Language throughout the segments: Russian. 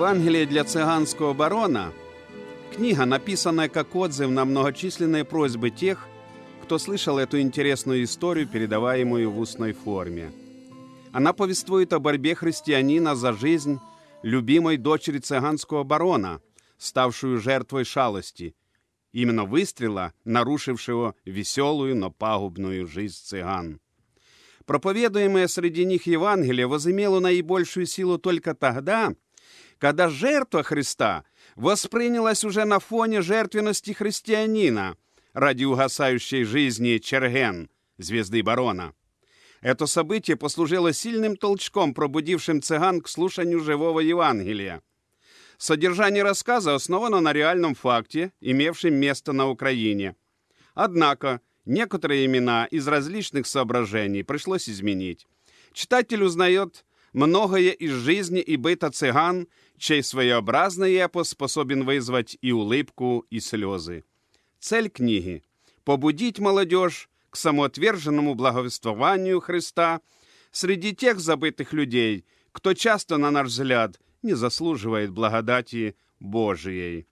Евангелие для цыганского барона – книга, написанная как отзыв на многочисленные просьбы тех, кто слышал эту интересную историю, передаваемую в устной форме. Она повествует о борьбе христианина за жизнь любимой дочери цыганского барона, ставшую жертвой шалости, именно выстрела, нарушившего веселую, но пагубную жизнь цыган. Проповедуемое среди них Евангелие возымело наибольшую силу только тогда, когда жертва Христа воспринялась уже на фоне жертвенности христианина ради угасающей жизни Черген, звезды барона. Это событие послужило сильным толчком, пробудившим цыган к слушанию живого Евангелия. Содержание рассказа основано на реальном факте, имевшем место на Украине. Однако некоторые имена из различных соображений пришлось изменить. Читатель узнает многое из жизни и быта цыган, чей своеобразный эпос способен вызвать и улыбку, и слезы. Цель книги – побудить молодежь к самоотверженному благовествованию Христа среди тех забытых людей, кто часто, на наш взгляд, не заслуживает благодати Божией.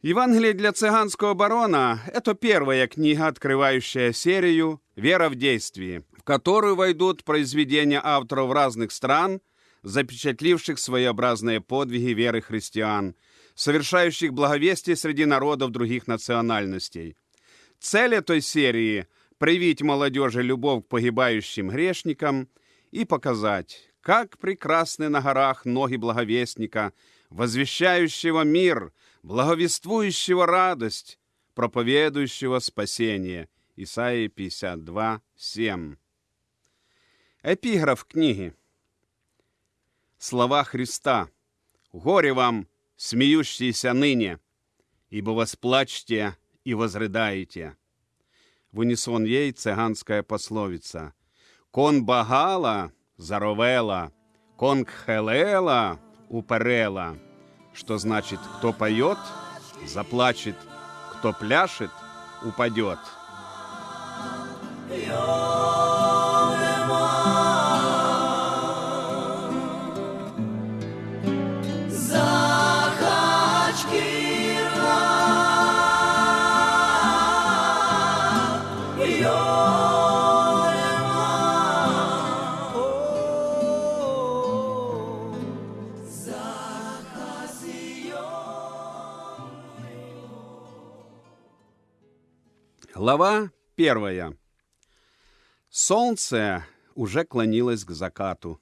Евангелие для цыганского барона – это первая книга, открывающая серию «Вера в действии», в которую войдут произведения авторов разных стран, запечатливших своеобразные подвиги веры христиан, совершающих благовестие среди народов других национальностей. Цель этой серии – привить молодежи любовь к погибающим грешникам и показать, как прекрасны на горах ноги благовестника, возвещающего мир, благовествующего радость, проповедующего спасение. Исаия 52, 7. Эпиграф книги. Слова Христа. «Горе вам, смеющиеся ныне, ибо восплачьте и возрыдаете». В унисон ей цыганская пословица. «Кон багала, заровела, кон кхелела, уперела», что значит «кто поет, заплачет, кто пляшет, упадет». Глава первая. Солнце уже клонилось к закату.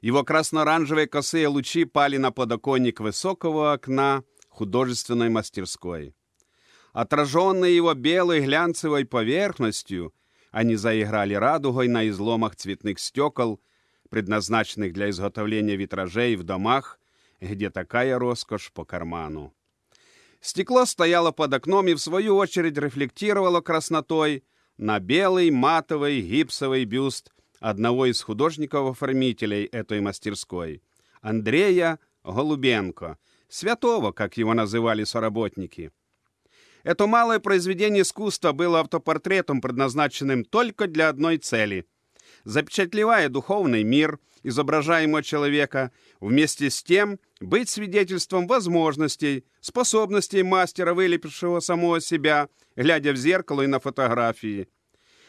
Его красно-оранжевые косые лучи пали на подоконник высокого окна художественной мастерской. Отраженные его белой глянцевой поверхностью, они заиграли радугой на изломах цветных стекол, предназначенных для изготовления витражей в домах, где такая роскошь по карману. Стекло стояло под окном и, в свою очередь, рефлектировало краснотой на белый матовый гипсовый бюст одного из художников-оформителей этой мастерской, Андрея Голубенко, святого, как его называли соработники. Это малое произведение искусства было автопортретом, предназначенным только для одной цели – запечатлевая духовный мир изображаемого человека, вместе с тем быть свидетельством возможностей, способностей мастера, вылепившего самого себя, глядя в зеркало и на фотографии.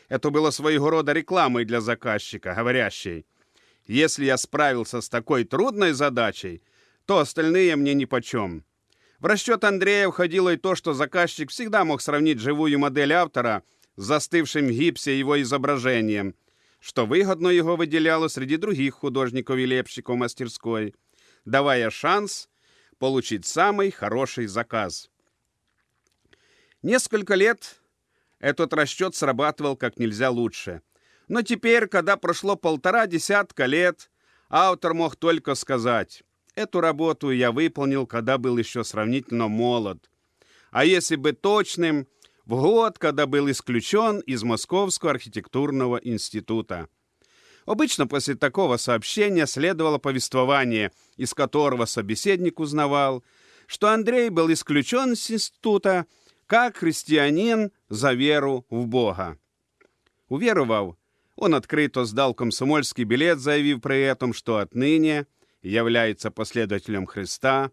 Это было своего рода рекламой для заказчика, говорящей, «Если я справился с такой трудной задачей, то остальные мне нипочем». В расчет Андрея входило и то, что заказчик всегда мог сравнить живую модель автора с застывшим в гипсе его изображением – что выгодно его выделяло среди других художников и лепщиков мастерской, давая шанс получить самый хороший заказ. Несколько лет этот расчет срабатывал как нельзя лучше. Но теперь, когда прошло полтора десятка лет, автор мог только сказать, эту работу я выполнил, когда был еще сравнительно молод. А если бы точным – в год, когда был исключен из Московского архитектурного института. Обычно после такого сообщения следовало повествование, из которого собеседник узнавал, что Андрей был исключен из института как христианин за веру в Бога. Уверовав, он открыто сдал комсомольский билет, заявив при этом, что отныне является последователем Христа,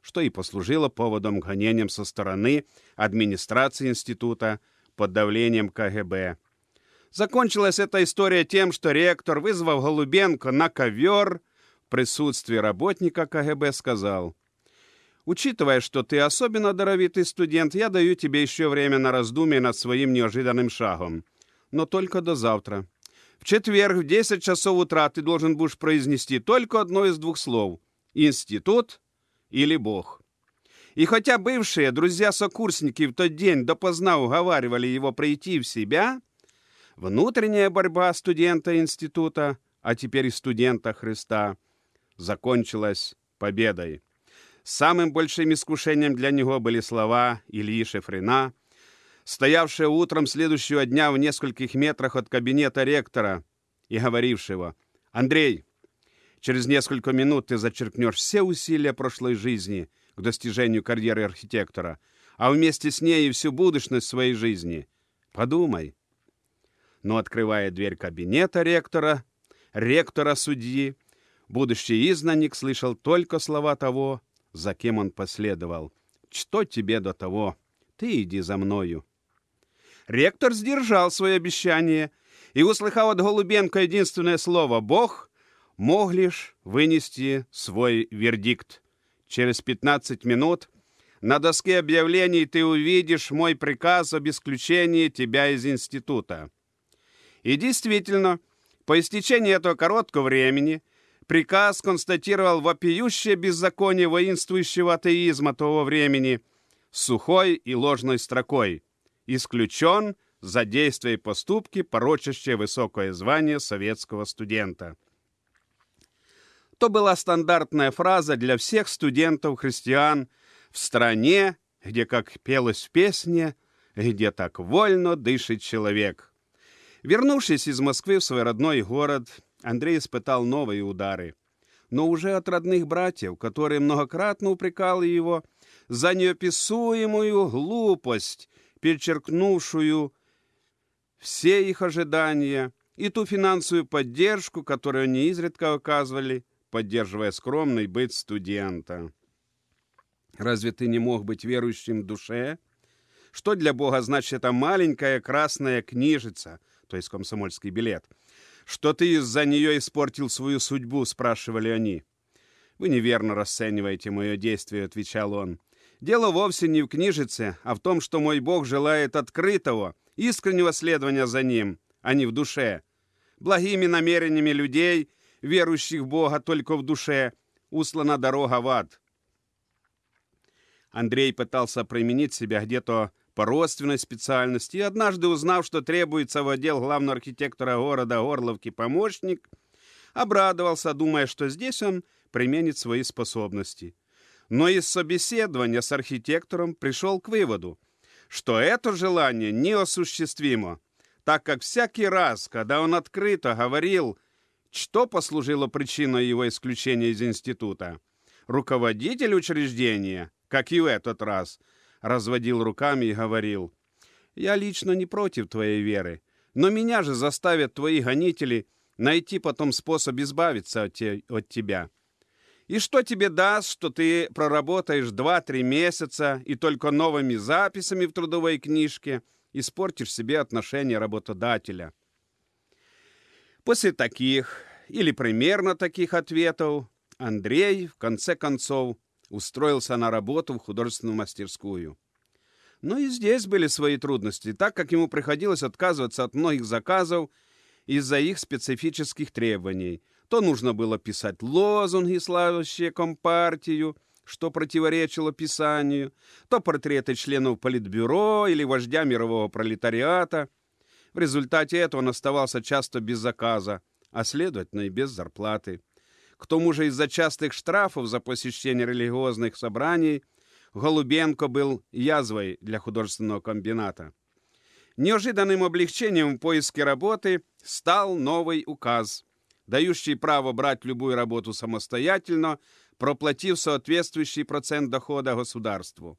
что и послужило поводом к со стороны администрации института под давлением КГБ. Закончилась эта история тем, что ректор, вызвав Голубенко на ковер, в присутствии работника КГБ сказал, «Учитывая, что ты особенно даровитый студент, я даю тебе еще время на раздумье над своим неожиданным шагом. Но только до завтра. В четверг в 10 часов утра ты должен будешь произнести только одно из двух слов «институт» или «бог». И хотя бывшие друзья-сокурсники в тот день допоздна уговаривали его прийти в себя, внутренняя борьба студента института, а теперь и студента Христа, закончилась победой. Самым большим искушением для него были слова Ильи Шефрина – стоявшего утром следующего дня в нескольких метрах от кабинета ректора и говорившего, «Андрей, через несколько минут ты зачеркнешь все усилия прошлой жизни к достижению карьеры архитектора, а вместе с ней и всю будущность своей жизни. Подумай». Но, открывая дверь кабинета ректора, ректора-судьи, будущий изгнанник слышал только слова того, за кем он последовал. «Что тебе до того? Ты иди за мною». Ректор сдержал свое обещание и, услыхав от Голубенко единственное слово «Бог», мог лишь вынести свой вердикт. Через 15 минут на доске объявлений ты увидишь мой приказ об исключении тебя из института. И действительно, по истечении этого короткого времени приказ констатировал вопиющее беззаконие воинствующего атеизма того времени сухой и ложной строкой – исключен за действия и поступки, порочащие высокое звание советского студента. То была стандартная фраза для всех студентов-христиан в стране, где, как пелось в песне, где так вольно дышит человек. Вернувшись из Москвы в свой родной город, Андрей испытал новые удары. Но уже от родных братьев, которые многократно упрекали его за неописуемую глупость перечеркнувшую все их ожидания и ту финансовую поддержку, которую они изредка оказывали, поддерживая скромный быт студента. Разве ты не мог быть верующим в душе? Что для Бога значит эта маленькая красная книжица, то есть комсомольский билет? Что ты из-за нее испортил свою судьбу, спрашивали они. Вы неверно расцениваете мое действие, отвечал он. Дело вовсе не в книжице, а в том, что мой Бог желает открытого, искреннего следования за Ним, а не в душе. Благими намерениями людей, верующих в Бога только в душе, услана дорога в ад. Андрей пытался применить себя где-то по родственной специальности, и однажды узнав, что требуется в отдел главного архитектора города Орловки помощник, обрадовался, думая, что здесь он применит свои способности – но из собеседования с архитектором пришел к выводу, что это желание неосуществимо, так как всякий раз, когда он открыто говорил, что послужило причиной его исключения из института, руководитель учреждения, как и в этот раз, разводил руками и говорил, «Я лично не против твоей веры, но меня же заставят твои гонители найти потом способ избавиться от, те, от тебя». И что тебе даст, что ты проработаешь 2-3 месяца и только новыми записями в трудовой книжке испортишь себе отношения работодателя? После таких или примерно таких ответов Андрей, в конце концов, устроился на работу в художественную мастерскую. Но и здесь были свои трудности, так как ему приходилось отказываться от многих заказов из-за их специфических требований – то нужно было писать лозунги, славящие Компартию, что противоречило Писанию, то портреты членов Политбюро или вождя мирового пролетариата. В результате этого он оставался часто без заказа, а следовательно и без зарплаты. К тому же из-за частых штрафов за посещение религиозных собраний Голубенко был язвой для художественного комбината. Неожиданным облегчением в поиске работы стал новый указ – дающий право брать любую работу самостоятельно, проплатив соответствующий процент дохода государству.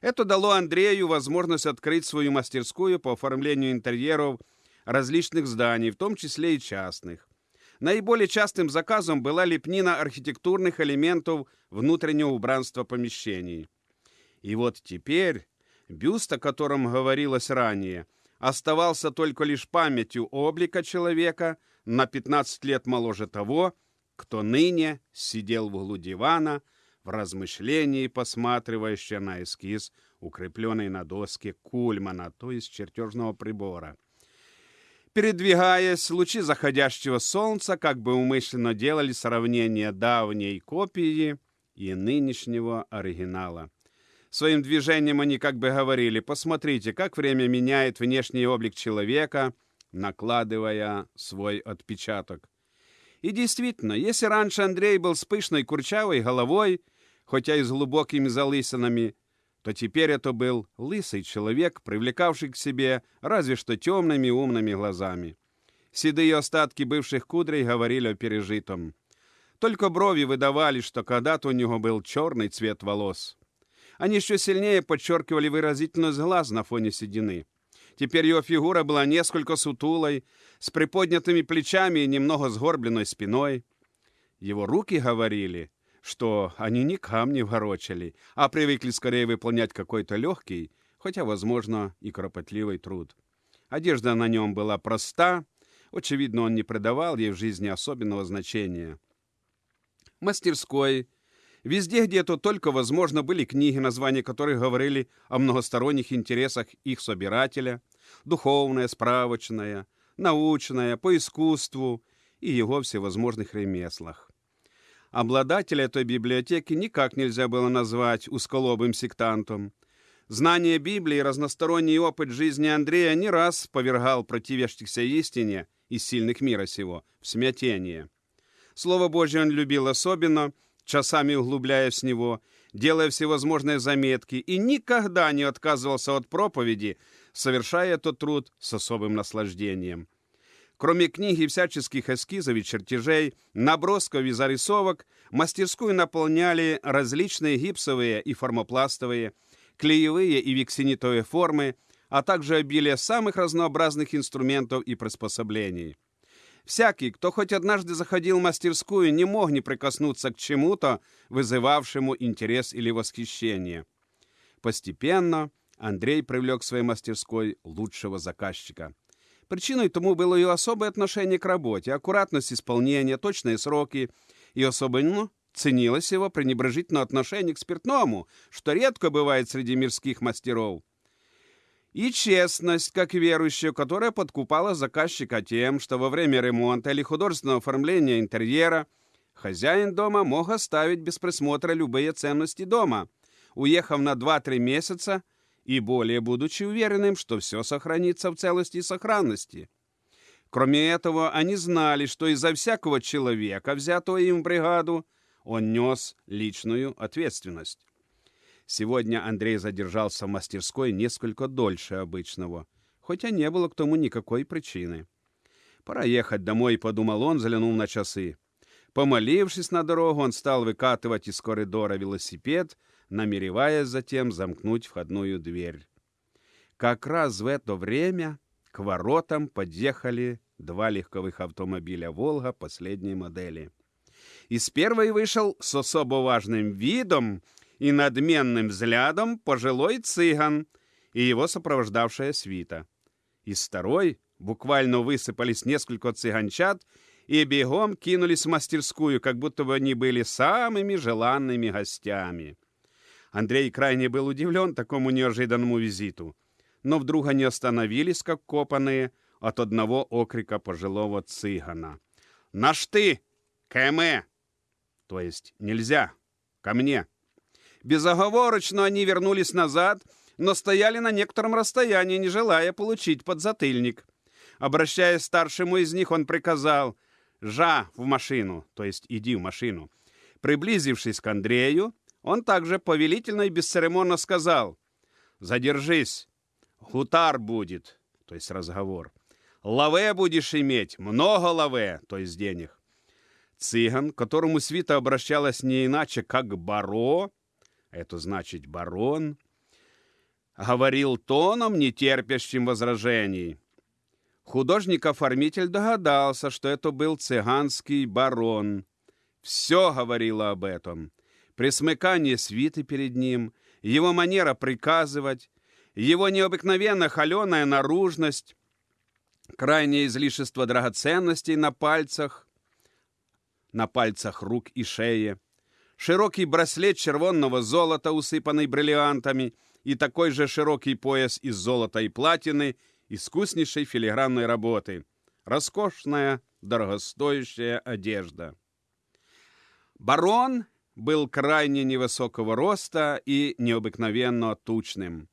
Это дало Андрею возможность открыть свою мастерскую по оформлению интерьеров различных зданий, в том числе и частных. Наиболее частым заказом была лепнина архитектурных элементов внутреннего убранства помещений. И вот теперь бюст, о котором говорилось ранее, оставался только лишь памятью облика человека на 15 лет моложе того, кто ныне сидел в углу дивана в размышлении, посматривающий на эскиз, укрепленный на доске кульмана, то есть чертежного прибора. Передвигаясь, лучи заходящего солнца как бы умышленно делали сравнение давней копии и нынешнего оригинала. Своим движением они как бы говорили, посмотрите, как время меняет внешний облик человека, накладывая свой отпечаток. И действительно, если раньше Андрей был с пышной курчавой головой, хотя и с глубокими залысинами, то теперь это был лысый человек, привлекавший к себе разве что темными умными глазами. Седые остатки бывших кудрей говорили о пережитом. Только брови выдавали, что когда-то у него был черный цвет волос. Они еще сильнее подчеркивали выразительность глаз на фоне седины. Теперь его фигура была несколько сутулой, с приподнятыми плечами и немного сгорбленной спиной. Его руки говорили, что они ни камни ворочали, а привыкли скорее выполнять какой-то легкий, хотя, возможно, и кропотливый труд. Одежда на нем была проста, очевидно, он не придавал ей в жизни особенного значения. Мастерской, везде, где то только возможно, были книги, названия которых говорили о многосторонних интересах их собирателя, духовная, справочная, научная, по искусству и его всевозможных ремеслах. Обладателя этой библиотеки никак нельзя было назвать узколобым сектантом. Знание Библии и разносторонний опыт жизни Андрея не раз повергал противящихся истине из сильных мира сего в смятение. Слово Божье он любил особенно, часами углубляясь в него, делая всевозможные заметки, и никогда не отказывался от проповеди, совершая этот труд с особым наслаждением. Кроме книги всяческих эскизов и чертежей, набросков и зарисовок, мастерскую наполняли различные гипсовые и формопластовые, клеевые и вексинитовые формы, а также обилие самых разнообразных инструментов и приспособлений. Всякий, кто хоть однажды заходил в мастерскую, не мог не прикоснуться к чему-то, вызывавшему интерес или восхищение. Постепенно Андрей привлек к своей мастерской лучшего заказчика – Причиной тому было ее особое отношение к работе, аккуратность исполнения, точные сроки, и особенно ценилось его пренебрежительное отношение к спиртному, что редко бывает среди мирских мастеров. И честность, как верующая, которая подкупала заказчика тем, что во время ремонта или художественного оформления интерьера хозяин дома мог оставить без присмотра любые ценности дома, уехав на 2-3 месяца – и более будучи уверенным, что все сохранится в целости и сохранности. Кроме этого, они знали, что из-за всякого человека, взятого им в бригаду, он нес личную ответственность. Сегодня Андрей задержался в мастерской несколько дольше обычного, хотя не было к тому никакой причины. Пора ехать домой, подумал он, взглянул на часы. Помолившись на дорогу, он стал выкатывать из коридора велосипед — намереваясь затем замкнуть входную дверь. Как раз в это время к воротам подъехали два легковых автомобиля «Волга» последней модели. Из первой вышел с особо важным видом и надменным взглядом пожилой цыган и его сопровождавшая свита. Из второй буквально высыпались несколько цыганчат и бегом кинулись в мастерскую, как будто бы они были самыми желанными гостями. Андрей крайне был удивлен такому неожиданному визиту, но вдруг они остановились, как копанные, от одного окрика пожилого цыгана. «Наш ты! КМ!» То есть «нельзя! Ко мне!» Безоговорочно они вернулись назад, но стояли на некотором расстоянии, не желая получить подзатыльник. Обращаясь старшему из них, он приказал «Жа в машину», то есть «иди в машину». Приблизившись к Андрею, он также повелительно и бесцеремонно сказал «Задержись, хутар будет», то есть разговор. «Лаве будешь иметь, много лаве», то есть денег. Цыган, к которому свита обращалась не иначе, как баро, это значит барон, говорил тоном, не терпящим возражений. Художник-оформитель догадался, что это был цыганский барон. Все говорило об этом. Присмыкание свиты перед ним, его манера приказывать, его необыкновенно холеная наружность, крайнее излишество драгоценностей на пальцах, на пальцах рук и шеи, широкий браслет червонного золота, усыпанный бриллиантами, и такой же широкий пояс из золота и платины, искуснейшей филигранной работы. Роскошная, дорогостоящая одежда. Барон был крайне невысокого роста и необыкновенно тучным.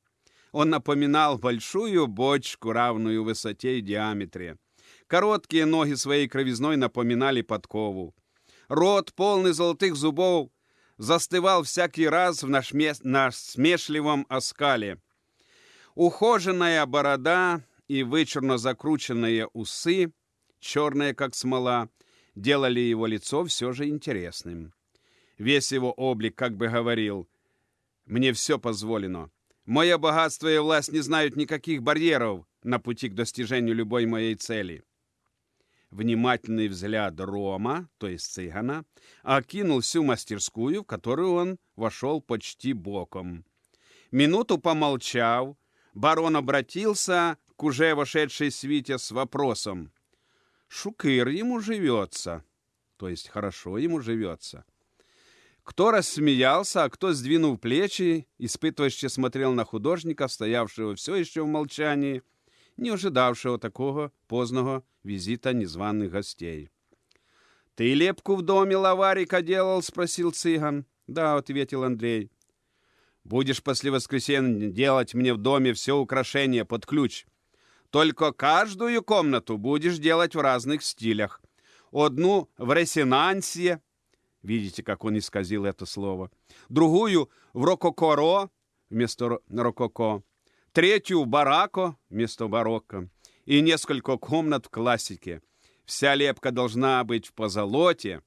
Он напоминал большую бочку, равную высоте и диаметре. Короткие ноги своей кровизной напоминали подкову. Рот, полный золотых зубов, застывал всякий раз в насмешливом оскале. Ухоженная борода и вычурно закрученные усы, черные как смола, делали его лицо все же интересным. Весь его облик как бы говорил «Мне все позволено». Мое богатство и власть не знают никаких барьеров на пути к достижению любой моей цели. Внимательный взгляд Рома, то есть цыгана, окинул всю мастерскую, в которую он вошел почти боком. Минуту помолчав, барон обратился к уже вошедшей свите с вопросом. «Шукыр ему живется», то есть хорошо ему живется. Кто рассмеялся, а кто, сдвинув плечи, испытывающе смотрел на художника, стоявшего все еще в молчании, не ожидавшего такого поздного визита незваных гостей. «Ты лепку в доме лаварика делал?» — спросил цыган. «Да», — ответил Андрей. «Будешь после воскресенья делать мне в доме все украшения под ключ. Только каждую комнату будешь делать в разных стилях. Одну в ресинансе, Видите, как он исказил это слово. Другую в рококоро вместо рококо. Третью барако вместо барокко. И несколько комнат в классике. Вся лепка должна быть в позолоте,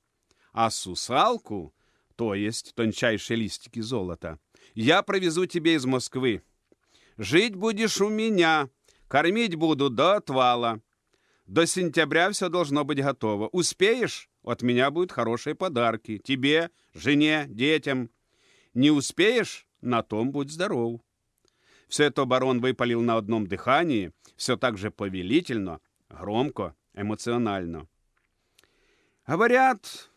а сусалку, то есть тончайшие листики золота, я провезу тебе из Москвы. Жить будешь у меня, кормить буду до отвала. До сентября все должно быть готово. Успеешь? От меня будут хорошие подарки. Тебе, жене, детям. Не успеешь? На том будь здоров. Все это барон выпалил на одном дыхании, все так же повелительно, громко, эмоционально. Говорят,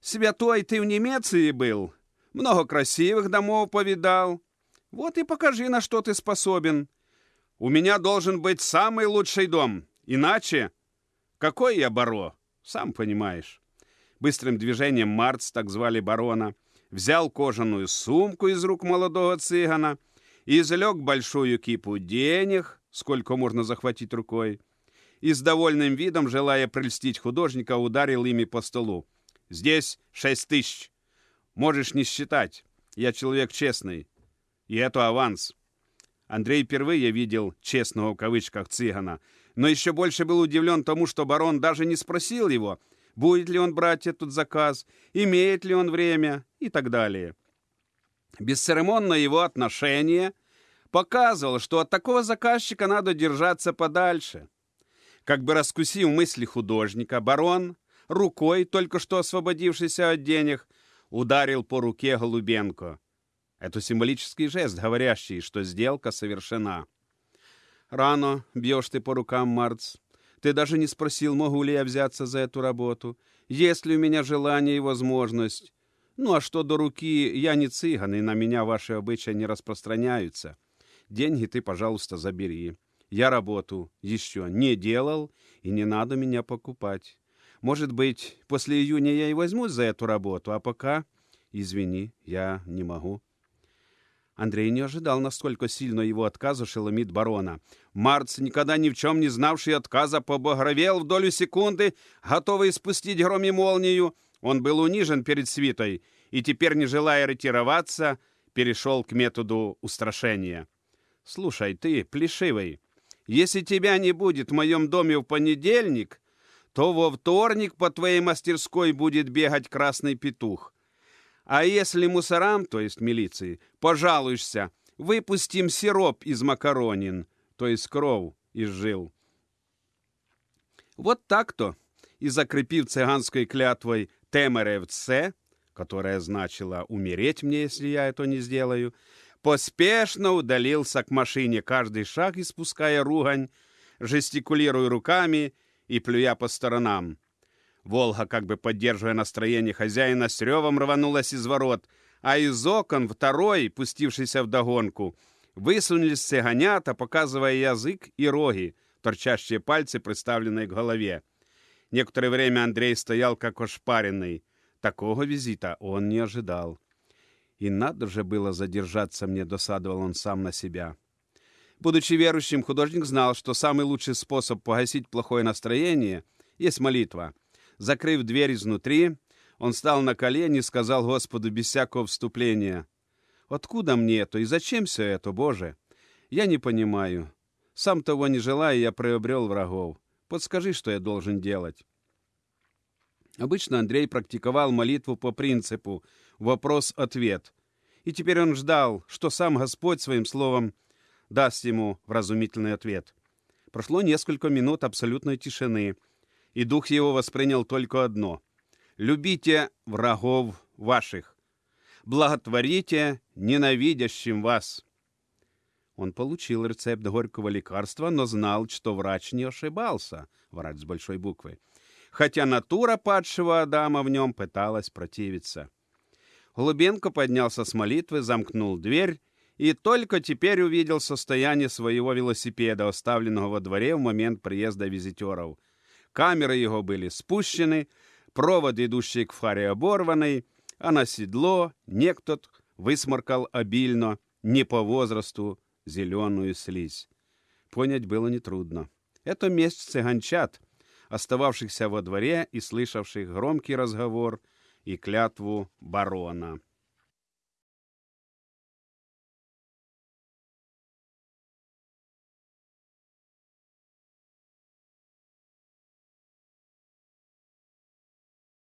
святой ты в Немеции был, много красивых домов повидал. Вот и покажи, на что ты способен. У меня должен быть самый лучший дом, иначе какой я баро? Сам понимаешь. Быстрым движением Марц, так звали барона, взял кожаную сумку из рук молодого цыгана и извлек большую кипу денег, сколько можно захватить рукой, и с довольным видом, желая прельстить художника, ударил ими по столу. «Здесь шесть тысяч. Можешь не считать. Я человек честный. И это аванс». Андрей впервые видел «честного» в кавычках цыгана — но еще больше был удивлен тому, что барон даже не спросил его, будет ли он брать этот заказ, имеет ли он время и так далее. Бесцеремонное его отношение показывало, что от такого заказчика надо держаться подальше. Как бы раскусив мысли художника, барон, рукой, только что освободившийся от денег, ударил по руке Голубенко. Это символический жест, говорящий, что сделка совершена. Рано бьешь ты по рукам, Марц. Ты даже не спросил, могу ли я взяться за эту работу. Есть ли у меня желание и возможность. Ну, а что до руки, я не цыган, и на меня ваши обычаи не распространяются. Деньги ты, пожалуйста, забери. Я работу еще не делал, и не надо меня покупать. Может быть, после июня я и возьмусь за эту работу, а пока, извини, я не могу. Андрей не ожидал, насколько сильно его отказ ошеломит барона. Марц, никогда ни в чем не знавший отказа, побагровел в долю секунды, готовый спустить гром и молнию. Он был унижен перед свитой и теперь, не желая ретироваться, перешел к методу устрашения. «Слушай, ты, плешивый, если тебя не будет в моем доме в понедельник, то во вторник по твоей мастерской будет бегать красный петух. А если мусорам, то есть милиции, пожалуешься, выпустим сироп из макаронин, то есть кров из жил. Вот так-то и закрепив цыганской клятвой «темеревце», которая значила «умереть мне, если я это не сделаю», поспешно удалился к машине, каждый шаг испуская ругань, жестикулируя руками и плюя по сторонам. Волга, как бы поддерживая настроение хозяина, с ревом рванулась из ворот, а из окон второй, пустившийся вдогонку, высунулись цыганята, показывая язык и роги, торчащие пальцы, приставленные к голове. Некоторое время Андрей стоял как ошпаренный. Такого визита он не ожидал. И надо же было задержаться мне, досадовал он сам на себя. Будучи верующим, художник знал, что самый лучший способ погасить плохое настроение есть молитва. Закрыв дверь изнутри, он встал на колени и сказал Господу без всякого вступления, «Откуда мне это и зачем все это, Боже? Я не понимаю. Сам того не желая, я приобрел врагов. Подскажи, что я должен делать». Обычно Андрей практиковал молитву по принципу «вопрос-ответ». И теперь он ждал, что сам Господь своим словом даст ему вразумительный ответ. Прошло несколько минут абсолютной тишины, и дух его воспринял только одно — «Любите врагов ваших, благотворите ненавидящим вас». Он получил рецепт горького лекарства, но знал, что врач не ошибался, врач с большой буквы, хотя натура падшего Адама в нем пыталась противиться. Голубенко поднялся с молитвы, замкнул дверь и только теперь увидел состояние своего велосипеда, оставленного во дворе в момент приезда визитеров. Камеры его были спущены, провод, идущий к фаре, оборванный, а на седло некто высморкал обильно, не по возрасту, зеленую слизь. Понять было нетрудно. Это месть цыганчат, остававшихся во дворе и слышавших громкий разговор и клятву барона.